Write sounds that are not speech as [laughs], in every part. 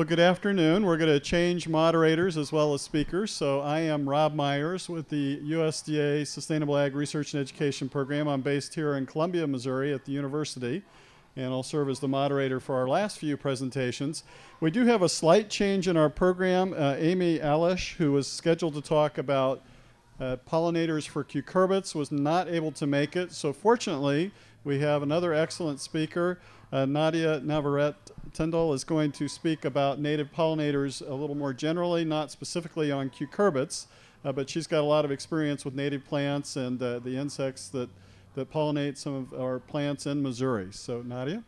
Well, good afternoon. We're going to change moderators as well as speakers. So I am Rob Myers with the USDA Sustainable Ag Research and Education Program. I'm based here in Columbia, Missouri at the university, and I'll serve as the moderator for our last few presentations. We do have a slight change in our program. Uh, Amy Alish, who was scheduled to talk about uh, pollinators for cucurbits, was not able to make it. So fortunately, we have another excellent speaker. Uh, Nadia Navarrete Tindall is going to speak about native pollinators a little more generally, not specifically on cucurbits, uh, but she's got a lot of experience with native plants and uh, the insects that, that pollinate some of our plants in Missouri. So, Nadia?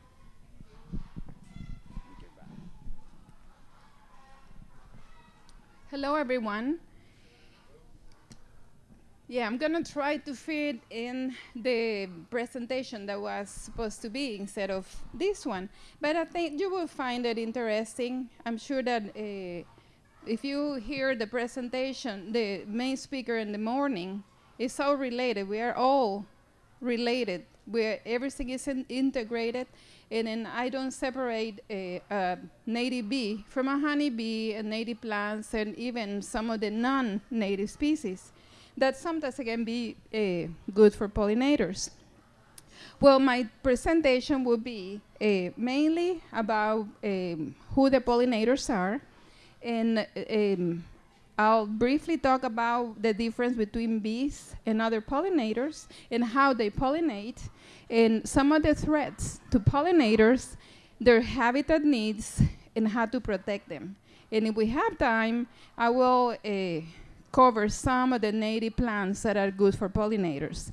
Hello, everyone. Yeah, I'm going to try to fit in the presentation that was supposed to be instead of this one. But I think you will find it interesting. I'm sure that uh, if you hear the presentation, the main speaker in the morning, it's all related. We are all related. Where everything is in integrated, and then I don't separate a, a native bee from a honeybee, and native plants, and even some of the non-native species that sometimes can be uh, good for pollinators. Well, my presentation will be uh, mainly about um, who the pollinators are, and um, I'll briefly talk about the difference between bees and other pollinators and how they pollinate, and some of the threats to pollinators, their habitat needs, and how to protect them. And if we have time, I will uh, cover some of the native plants that are good for pollinators.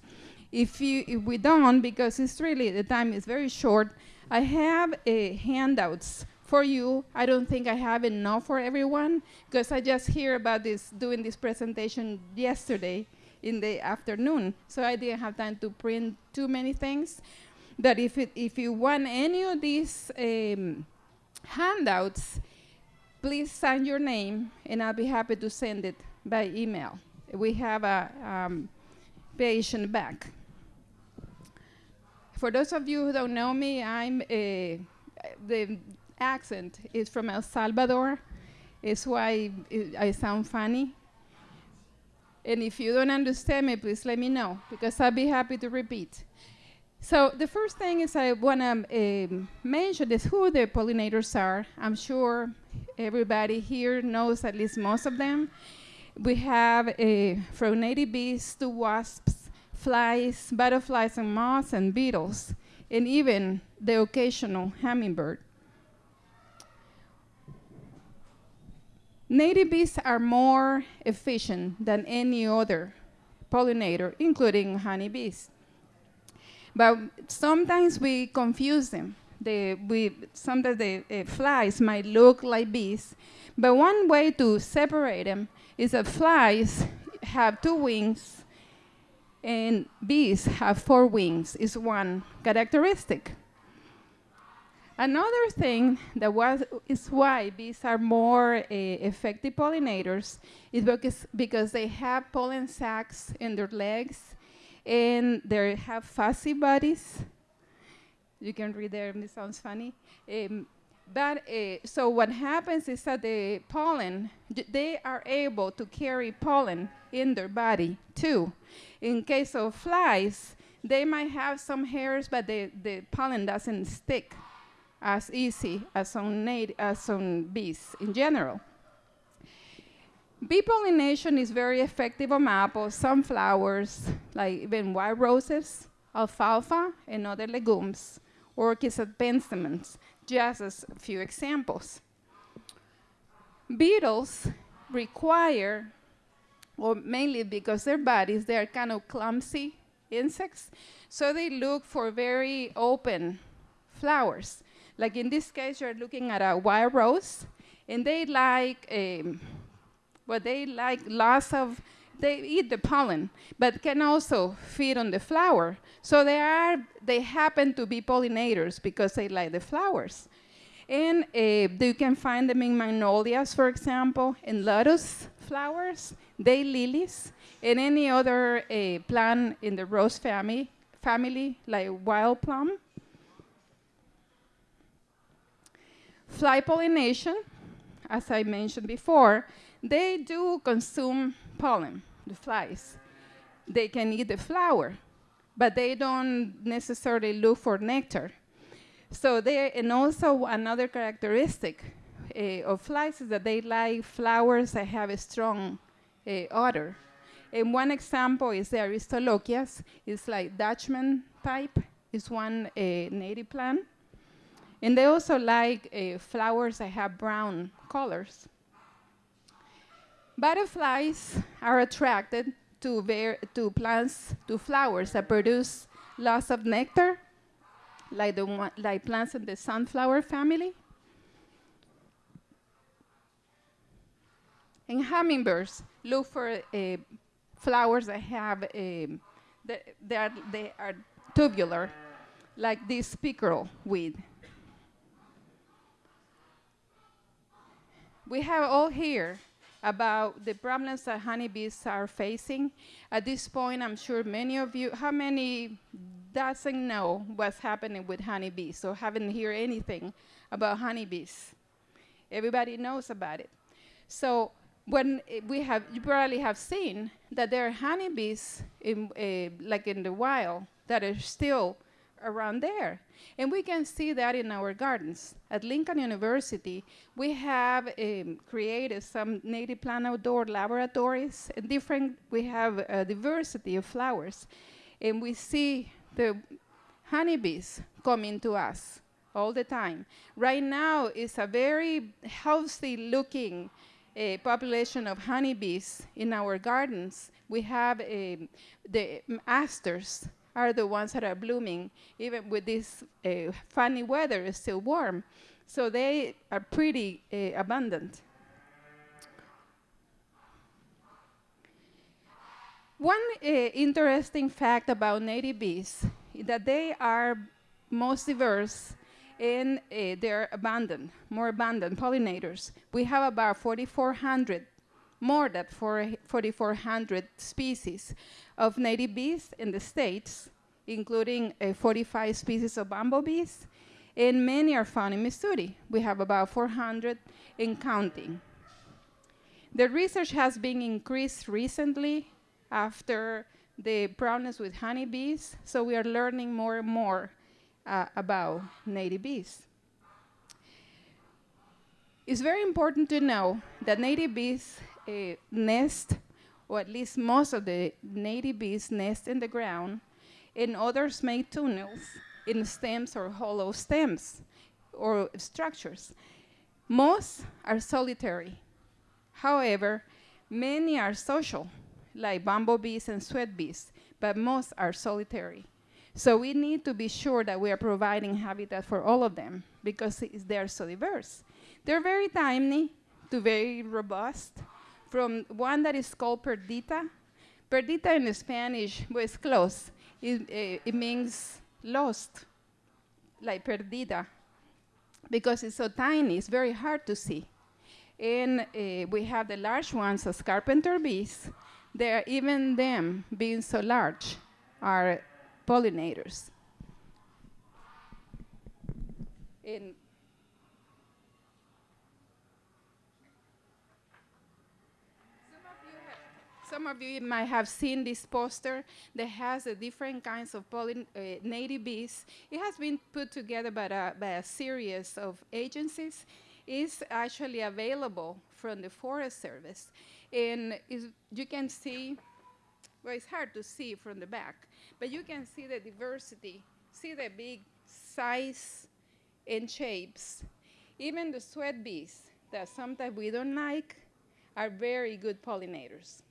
If, you, if we don't, because it's really, the time is very short, I have uh, handouts for you. I don't think I have enough for everyone, because I just hear about this, doing this presentation yesterday in the afternoon, so I didn't have time to print too many things. But if, it, if you want any of these um, handouts, please sign your name, and I'll be happy to send it by email. We have a um, back. For those of you who don't know me, I'm a, the accent is from El Salvador. It's why I sound funny. And if you don't understand me, please let me know, because I'll be happy to repeat. So the first thing is I want to um, mention is who the pollinators are. I'm sure everybody here knows at least most of them. We have uh, from native bees to wasps, flies, butterflies and moths and beetles, and even the occasional hummingbird. Native bees are more efficient than any other pollinator, including honeybees. But sometimes we confuse them. The, we, sometimes the uh, flies might look like bees, but one way to separate them is that flies have two wings and bees have four wings is one characteristic. Another thing that was, is why bees are more uh, effective pollinators is because, because they have pollen sacs in their legs and they have fuzzy bodies. You can read there, it sounds funny. Um, but uh, so what happens is that the pollen, they are able to carry pollen in their body too. In case of flies, they might have some hairs, but the, the pollen doesn't stick as easy as on, as bees in general. Bee pollination is very effective on apples, sunflowers, like even white roses, alfalfa, and other legumes, orchids and penstemons just as a few examples. Beetles require, or mainly because their bodies, they are kind of clumsy insects, so they look for very open flowers. Like in this case, you're looking at a wild rose, and they like, um, well, they like lots of they eat the pollen, but can also feed on the flower. So they are, they happen to be pollinators because they like the flowers. And uh, you can find them in magnolias, for example, in lotus flowers, day lilies, and any other uh, plant in the rose family, family like wild plum. Fly pollination as I mentioned before, they do consume pollen, the flies. They can eat the flower, but they don't necessarily look for nectar. So they, and also another characteristic uh, of flies is that they like flowers that have a strong uh, odor. And one example is the Aristolochias. It's like Dutchman type. It's one uh, native plant. And they also like flowers that have brown colors. Butterflies are attracted to, to plants, to flowers that produce lots of nectar, like, the one, like plants in the sunflower family. And hummingbirds look for uh, flowers that have, um, they, are, they are tubular, like this pickerel weed. We have all here about the problems that honeybees are facing. At this point, I'm sure many of you, how many doesn't know what's happening with honeybees or haven't heard anything about honeybees? Everybody knows about it. So when we have, you probably have seen that there are honeybees in, uh, like in the wild that are still around there. And we can see that in our gardens. At Lincoln University, we have um, created some native plant outdoor laboratories, and different, we have a diversity of flowers. And we see the honeybees coming to us all the time. Right now, it's a very healthy looking uh, population of honeybees in our gardens. We have um, the asters are the ones that are blooming, even with this uh, funny weather, it's still warm. So they are pretty uh, abundant. One uh, interesting fact about native bees is that they are most diverse and uh, they're abundant, more abundant pollinators. We have about 4,400, more than 4,400 species of native bees in the States, including uh, 45 species of bumblebees, and many are found in Missouri. We have about 400 in counting. The research has been increased recently after the problems with honeybees, so we are learning more and more uh, about native bees. It's very important to know that native bees uh, nest, or at least most of the native bees nest in the ground, and others make tunnels in stems or hollow stems or structures. Most are solitary. However, many are social, like bumblebees and sweat bees, but most are solitary. So we need to be sure that we are providing habitat for all of them because they're so diverse. They're very tiny to very robust, from one that is called perdita. Perdita in Spanish was close. It, uh, it means lost, like perdida, because it's so tiny, it's very hard to see. And uh, we have the large ones as carpenter bees. They're even them being so large are pollinators. In some of you might have seen this poster that has a different kinds of uh, native bees. It has been put together by a, by a series of agencies. It's actually available from the Forest Service. And you can see, well, it's hard to see from the back, but you can see the diversity, see the big size and shapes. Even the sweat bees that sometimes we don't like are very good pollinators.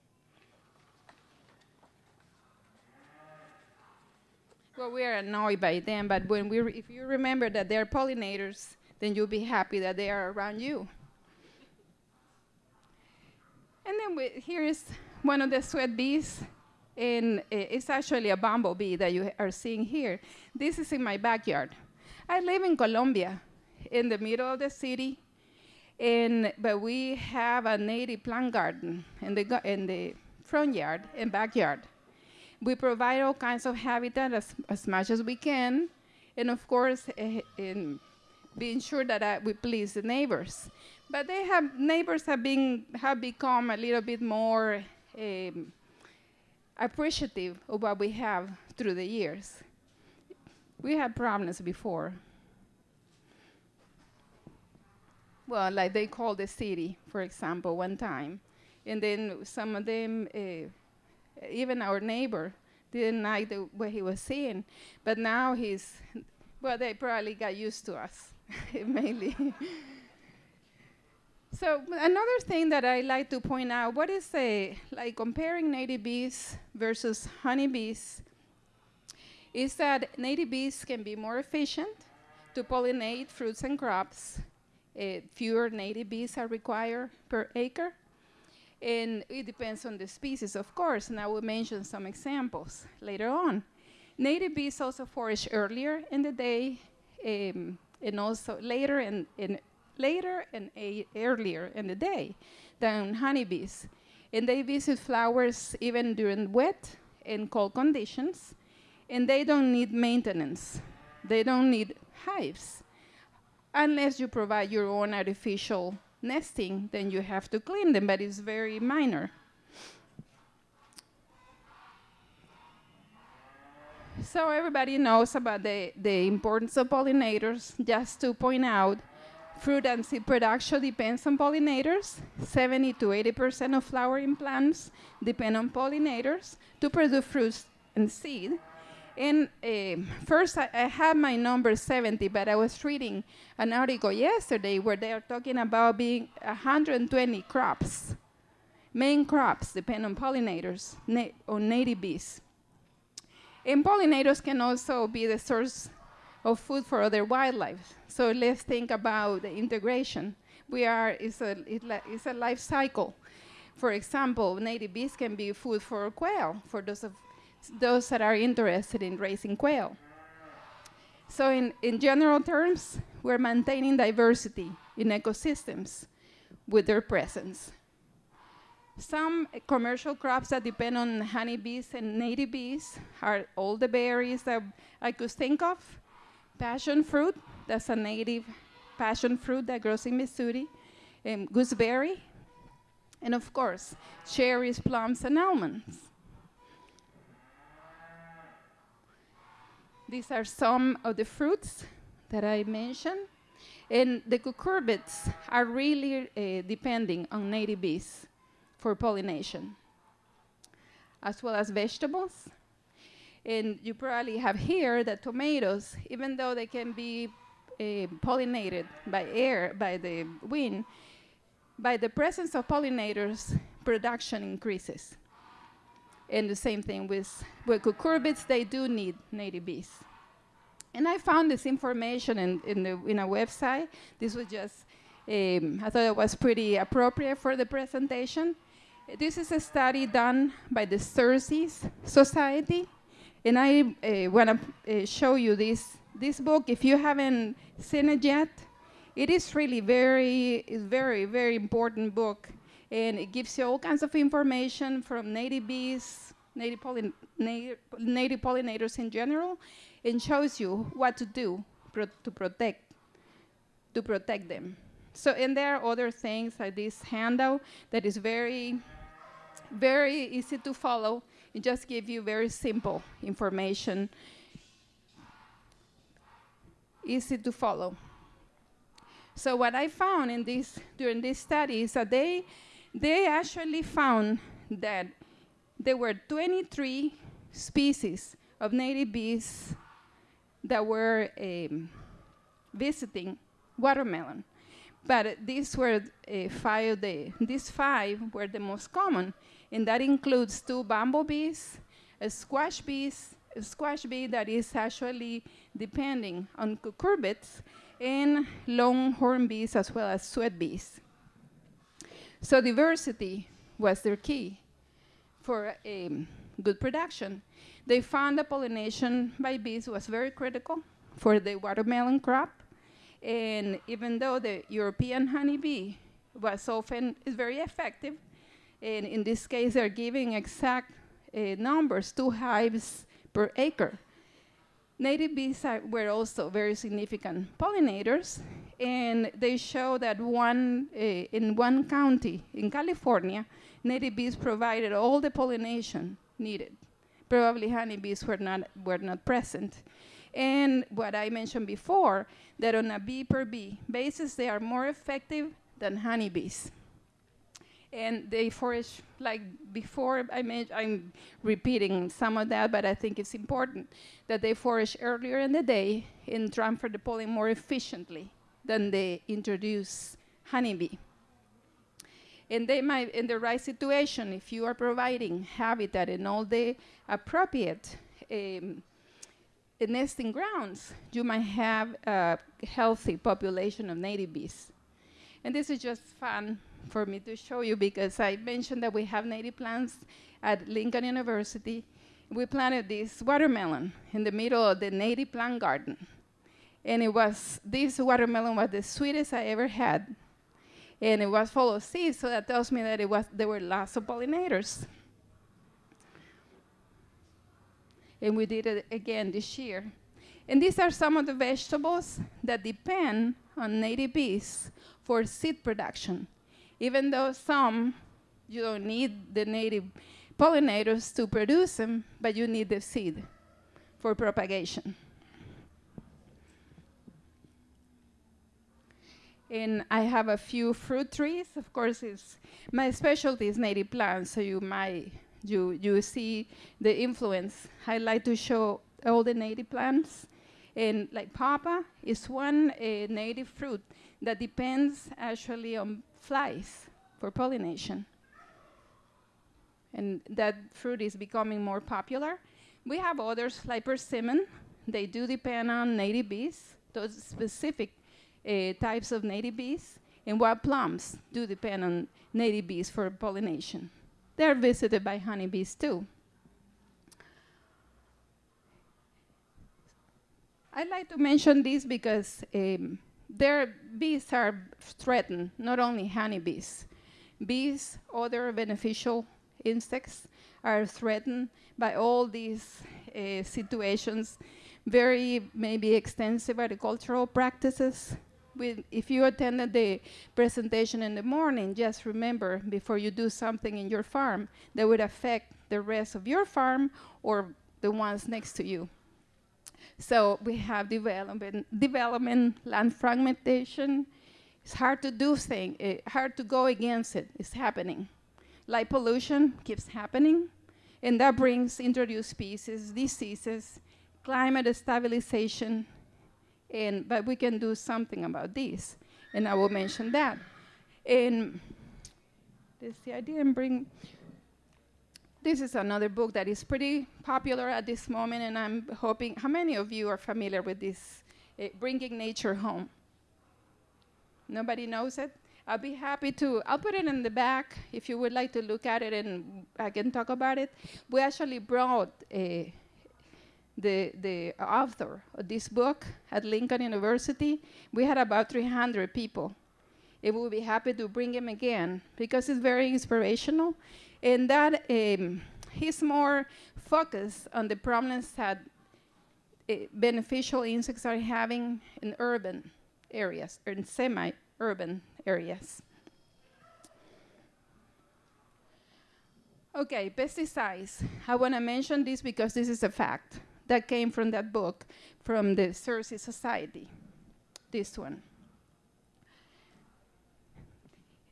Well, we are annoyed by them, but when we if you remember that they're pollinators, then you'll be happy that they are around you. And then we, here is one of the sweat bees and it's actually a bumblebee that you are seeing here. This is in my backyard. I live in Columbia, in the middle of the city, and, but we have a native plant garden in the, in the front yard and backyard. We provide all kinds of habitat as, as much as we can, and of course, uh, in, being sure that I, we please the neighbors. But they have neighbors have been have become a little bit more um, appreciative of what we have through the years. We had problems before. Well, like they called the city, for example, one time, and then some of them, uh, even our neighbor, didn't like the, what he was seeing, but now he's, well, they probably got used to us, [laughs] mainly. So another thing that I like to point out, what is a, like comparing native bees versus honeybees, is that native bees can be more efficient to pollinate fruits and crops. Uh, fewer native bees are required per acre. And it depends on the species, of course, and I will mention some examples later on. Native bees also forage earlier in the day um, and also later in, in later and earlier in the day than honeybees. And they visit flowers even during wet and cold conditions, and they don't need maintenance. They don't need hives. Unless you provide your own artificial nesting, then you have to clean them, but it's very minor. So everybody knows about the, the importance of pollinators. Just to point out, Fruit and seed production depends on pollinators. 70 to 80% of flowering plants depend on pollinators to produce fruits and seed. And uh, first, I, I have my number 70, but I was reading an article yesterday where they are talking about being 120 crops. Main crops depend on pollinators, na on native bees. And pollinators can also be the source of food for other wildlife. So let's think about the integration. We are, it's a, it's a life cycle. For example, native bees can be food for quail, for those, of, those that are interested in raising quail. So in, in general terms, we're maintaining diversity in ecosystems with their presence. Some commercial crops that depend on honeybees and native bees are all the berries that I could think of, passion fruit, that's a native passion fruit that grows in Missouri, um, gooseberry, and of course, cherries, plums, and almonds. These are some of the fruits that I mentioned. And the cucurbits are really uh, depending on native bees for pollination, as well as vegetables and you probably have here that tomatoes, even though they can be uh, pollinated by air, by the wind, by the presence of pollinators, production increases. And the same thing with, with cucurbits, they do need native bees. And I found this information in, in, the, in a website. This was just, um, I thought it was pretty appropriate for the presentation. This is a study done by the Xerces Society and I uh, want to uh, show you this, this book. If you haven't seen it yet, it is really very, very, very important book. And it gives you all kinds of information from native bees, native, pollin native, pollinators in general, and shows you what to do pro to protect, to protect them. So, and there are other things like this handout that is very, very easy to follow it just gives you very simple information, easy to follow. So what I found in this during this study is that they they actually found that there were 23 species of native bees that were um, visiting watermelon. But these were uh, five, the, these five were the most common and that includes two bumblebees, a squash bees, a squash bee that is actually depending on cucurbits, and longhorn bees as well as sweat bees. So diversity was their key for um, good production. They found that pollination by bees was very critical for the watermelon crop, and even though the European honeybee was often is very effective, and in this case, they're giving exact uh, numbers, two hives per acre. Native bees are, were also very significant pollinators, and they show that one uh, in one county in California, native bees provided all the pollination needed. Probably honeybees were not were not present. And what I mentioned before, that on a bee per bee basis, they are more effective than honeybees. And they forage, like before, I made, I'm repeating some of that, but I think it's important that they forage earlier in the day and transfer the pollen more efficiently than they introduce honeybee. And they might, in the right situation, if you are providing habitat and all the appropriate um, nesting grounds, you might have a healthy population of native bees. And this is just fun for me to show you because I mentioned that we have native plants at Lincoln University. We planted this watermelon in the middle of the native plant garden. And it was, this watermelon was the sweetest I ever had. And it was full of seeds, so that tells me that it was, there were lots of pollinators. and we did it again this year. And these are some of the vegetables that depend on native bees for seed production. Even though some, you don't need the native pollinators to produce them, but you need the seed for propagation. And I have a few fruit trees. Of course, it's my specialty is native plants, so you might you, you see the influence. I like to show all the native plants. And like pawpaw is one uh, native fruit that depends actually on flies for pollination. And that fruit is becoming more popular. We have others like persimmon. They do depend on native bees, those specific uh, types of native bees. And wild plums do depend on native bees for pollination. They're visited by honeybees too. I like to mention this because um, their bees are threatened, not only honeybees. Bees, other beneficial insects, are threatened by all these uh, situations, very maybe extensive agricultural practices, with, if you attended the presentation in the morning, just remember before you do something in your farm that would affect the rest of your farm or the ones next to you. So we have development, development, land fragmentation. It's hard to do things, eh, hard to go against it. It's happening. Light pollution keeps happening, and that brings introduced species, diseases, climate stabilization, and, but we can do something about this. And I will mention that. And see, I didn't bring, this is another book that is pretty popular at this moment, and I'm hoping, how many of you are familiar with this, uh, Bringing Nature Home? Nobody knows it? I'll be happy to, I'll put it in the back if you would like to look at it and I can talk about it. We actually brought uh, the, the author of this book at Lincoln University, we had about 300 people. We will be happy to bring him again because it's very inspirational. And that um, he's more focused on the problems that uh, beneficial insects are having in urban areas or in semi-urban areas. Okay, pesticides. I want to mention this because this is a fact that came from that book from the Xerces Society, this one.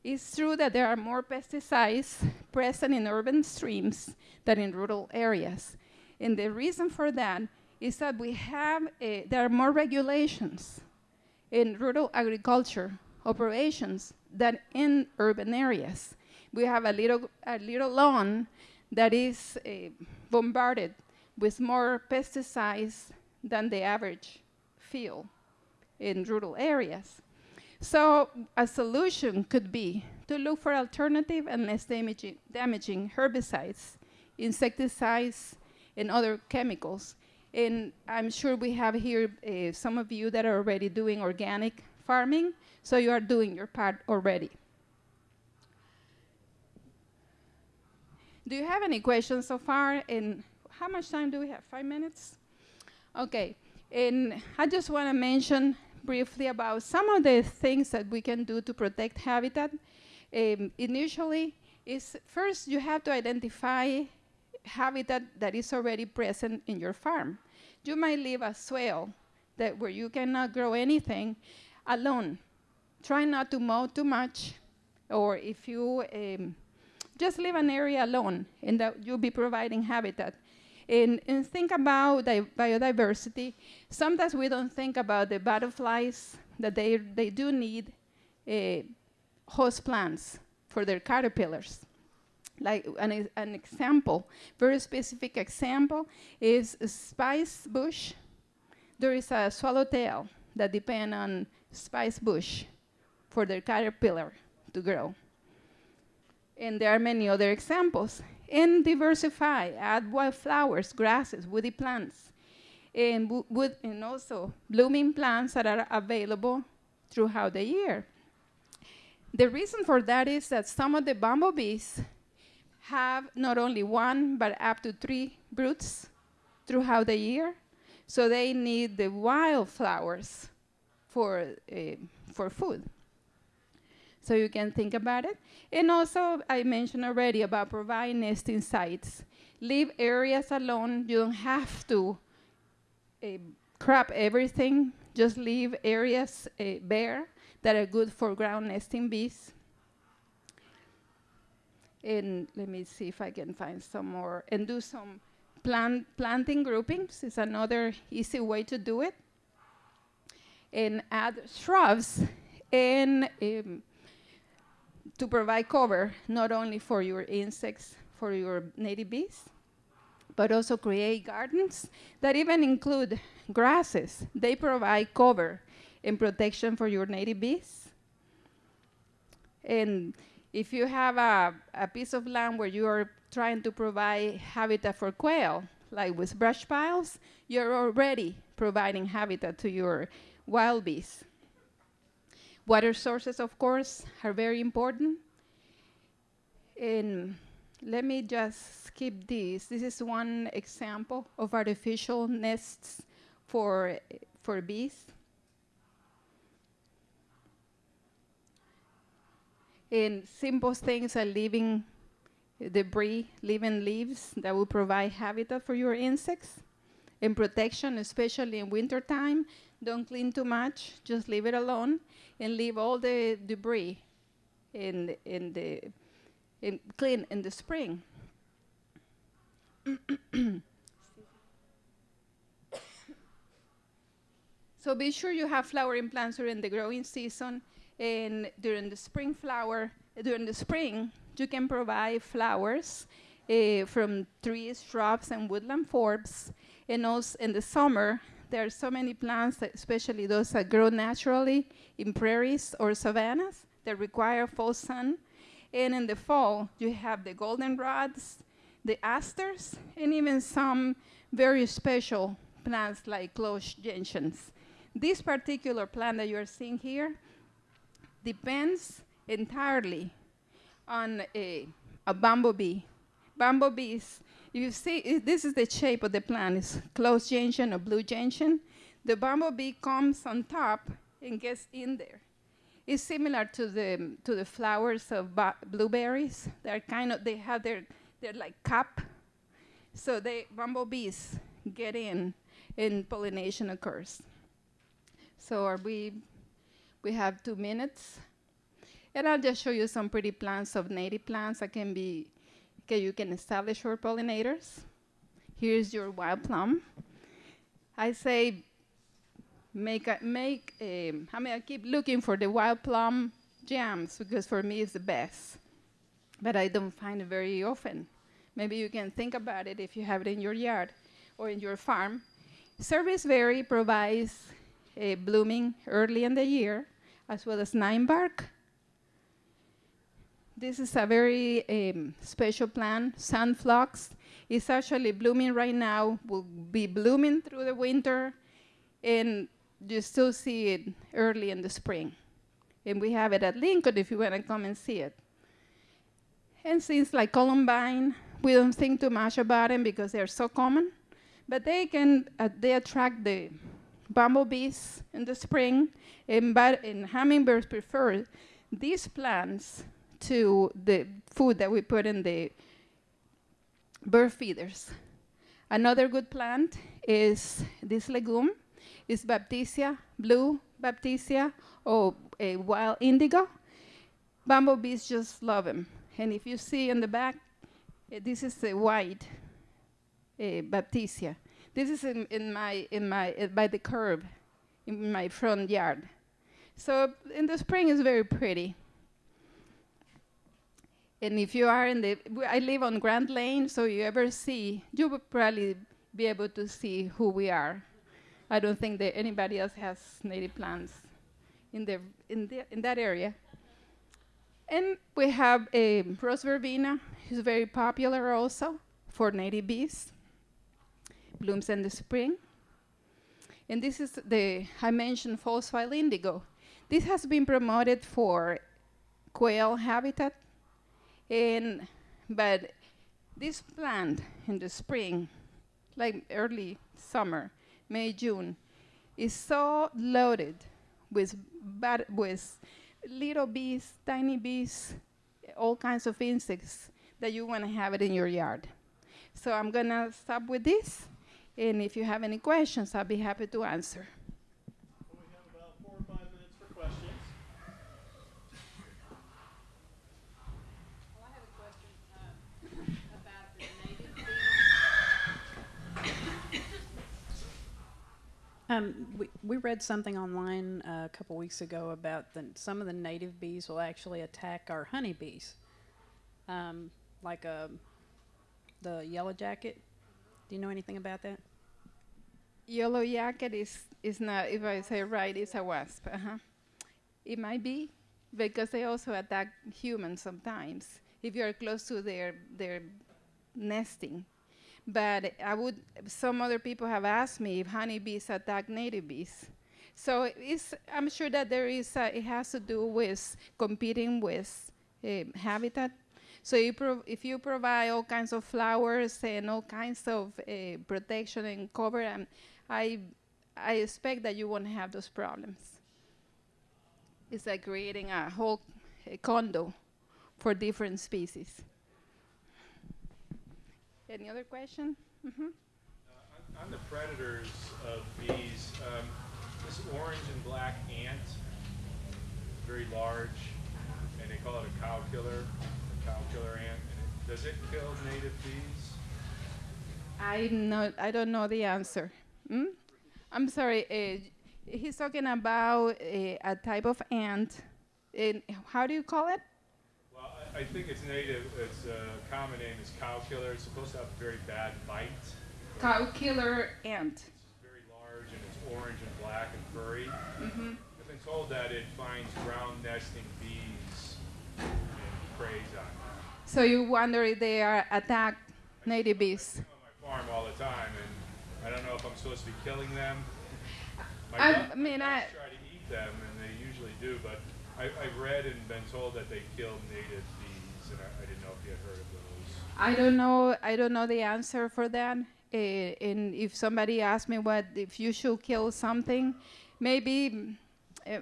It's true that there are more pesticides present in urban streams than in rural areas. And the reason for that is that we have, a, there are more regulations in rural agriculture operations than in urban areas. We have a little, a little lawn that is uh, bombarded with more pesticides than the average field in rural areas. So a solution could be to look for alternative and less damaging, damaging herbicides, insecticides, and other chemicals. And I'm sure we have here uh, some of you that are already doing organic farming, so you are doing your part already. Do you have any questions so far? And how much time do we have? Five minutes? Okay, and I just want to mention briefly about some of the things that we can do to protect habitat. Um, initially, is first you have to identify habitat that is already present in your farm. You might leave a swale that where you cannot grow anything alone. Try not to mow too much, or if you um, just leave an area alone, and that you'll be providing habitat. And, and think about biodiversity. Sometimes we don't think about the butterflies that they, they do need uh, host plants for their caterpillars. Like an, an example, very specific example is spice bush. There is a swallowtail that depend on spice bush for their caterpillar to grow. And there are many other examples and diversify, add wildflowers, grasses, woody plants, and, wood, and also blooming plants that are available throughout the year. The reason for that is that some of the bumblebees have not only one, but up to three broods throughout the year. So they need the wildflowers for, uh, for food. So you can think about it. And also, I mentioned already about providing nesting sites. Leave areas alone. You don't have to uh, crop everything. Just leave areas uh, bare that are good for ground nesting bees. And let me see if I can find some more. And do some plant planting groupings is another easy way to do it. And add shrubs and um, to provide cover not only for your insects, for your native bees, but also create gardens that even include grasses. They provide cover and protection for your native bees. And if you have a, a piece of land where you are trying to provide habitat for quail, like with brush piles, you're already providing habitat to your wild bees. Water sources, of course, are very important. And let me just skip this. This is one example of artificial nests for, for bees. And simple things are leaving debris, living leaves that will provide habitat for your insects and protection, especially in wintertime. Don't clean too much, just leave it alone and leave all the debris in, in the in clean in the spring. [coughs] so be sure you have flowering plants during the growing season and during the spring flower during the spring you can provide flowers uh, from trees, shrubs, and woodland forbs. And also in the summer, there are so many plants, especially those that grow naturally in prairies or savannas that require full sun. And in the fall, you have the goldenrods, the asters, and even some very special plants like close gentians. This particular plant that you're seeing here depends entirely on a, a bumblebee. Bumblebees you see, this is the shape of the plant. It's closed gentian or blue gentian. The bumblebee comes on top and gets in there. It's similar to the to the flowers of blueberries. They're kind of they have their they're like cup. So they bumblebees get in and pollination occurs. So are we we have two minutes. And I'll just show you some pretty plants of native plants that can be Okay, you can establish your pollinators. Here's your wild plum. I say make a, make a, I mean I keep looking for the wild plum jams because for me it's the best. But I don't find it very often. Maybe you can think about it if you have it in your yard or in your farm. Serviceberry provides a blooming early in the year, as well as nine bark this is a very um, special plant, sunphlox. It's actually blooming right now, will be blooming through the winter, and you still see it early in the spring. And we have it at Lincoln if you want to come and see it. And since like columbine, we don't think too much about them because they're so common, but they can uh, they attract the bumblebees in the spring, and, and hummingbirds prefer these plants to the food that we put in the bird feeders. Another good plant is this legume, is Baptisia, blue Baptisia, or a wild indigo. Bumblebees just love them. And if you see in the back, uh, this is a white uh, Baptisia. This is in, in my, in my, uh, by the curb in my front yard. So in the spring, it's very pretty. And if you are in the, I live on Grand Lane, so you ever see, you would probably be able to see who we are. I don't think that anybody else has native plants in, the, in, the, in that area. And we have a rose verbena, who's very popular also for native bees. Blooms in the spring. And this is the, I mentioned false indigo. This has been promoted for quail habitat. And, but this plant in the spring, like early summer, May, June, is so loaded with, with little bees, tiny bees, all kinds of insects that you want to have it in your yard. So I'm going to stop with this. And if you have any questions, I'll be happy to answer. Um, we, we read something online uh, a couple weeks ago about the, some of the native bees will actually attack our honeybees, um, like uh, the yellow jacket. Do you know anything about that? Yellow jacket is, is not, if I say right, it's a wasp. Uh-huh. It might be because they also attack humans sometimes if you're close to their, their nesting. But I would, some other people have asked me if honeybees attack native bees. So I'm sure that there is, a, it has to do with competing with uh, habitat. So you if you provide all kinds of flowers and all kinds of uh, protection and cover, um, I, I expect that you won't have those problems. It's like creating a whole uh, condo for different species. Any other question? hmm Uh, on, the predators of bees, um, this orange and black ant, very large, and they call it a cow killer, a cow killer ant. And it, does it kill native bees? I know. I don't know the answer. Hmm? I'm sorry. Uh, he's talking about uh, a type of ant. And how do you call it? I, I think it's native. Its uh, common name is cow killer. It's supposed to have a very bad bite. Cow killer ant. It's very large and it's orange and black and furry. hmm I've been told that it finds ground nesting bees and preys on them. So you wonder if they are attack native bees. I'm on my farm all the time, and I don't know if I'm supposed to be killing them. My I mean, I- try to eat them, and they usually do, but I, I've read and been told that they kill native bees, I don't know. I don't know the answer for that. Uh, and if somebody asks me what if you should kill something, maybe uh,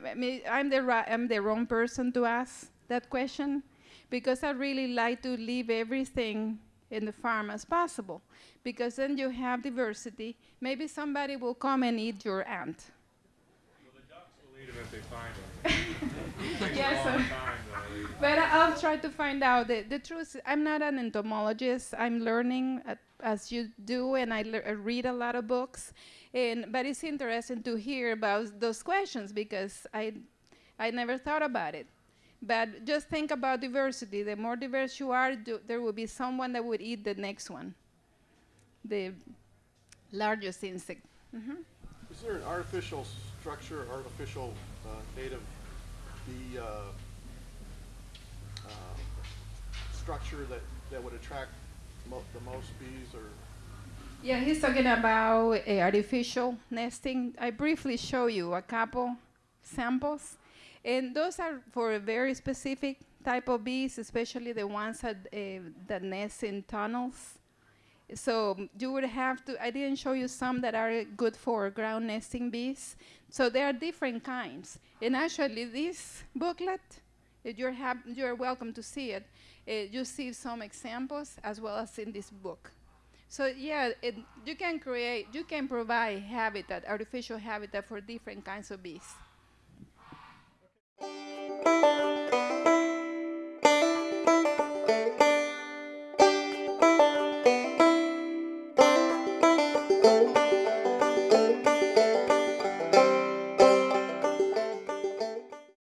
I'm the I'm the wrong person to ask that question because I really like to leave everything in the farm as possible because then you have diversity. Maybe somebody will come and eat your ant. Well, the ducks will eat them if they find [laughs] them. Yes, But I'll try to find out. The, the truth, I'm not an entomologist. I'm learning at, as you do, and I, I read a lot of books. And but it's interesting to hear about those questions because I, I never thought about it. But just think about diversity. The more diverse you are, do, there will be someone that would eat the next one, the largest insect. hmm Is there an artificial structure, artificial uh, native bee uh, structure that, that would attract mo- the most bees or? Yeah, he's talking about uh, artificial nesting. I briefly show you a couple samples, and those are for a very specific type of bees, especially the ones that, uh, that nest in tunnels. So you would have to, I didn't show you some that are good for ground nesting bees. So there are different kinds. And actually this booklet, if you're, you're welcome to see it. Uh, you see some examples as well as in this book. So yeah, it, you can create, you can provide habitat, artificial habitat for different kinds of bees.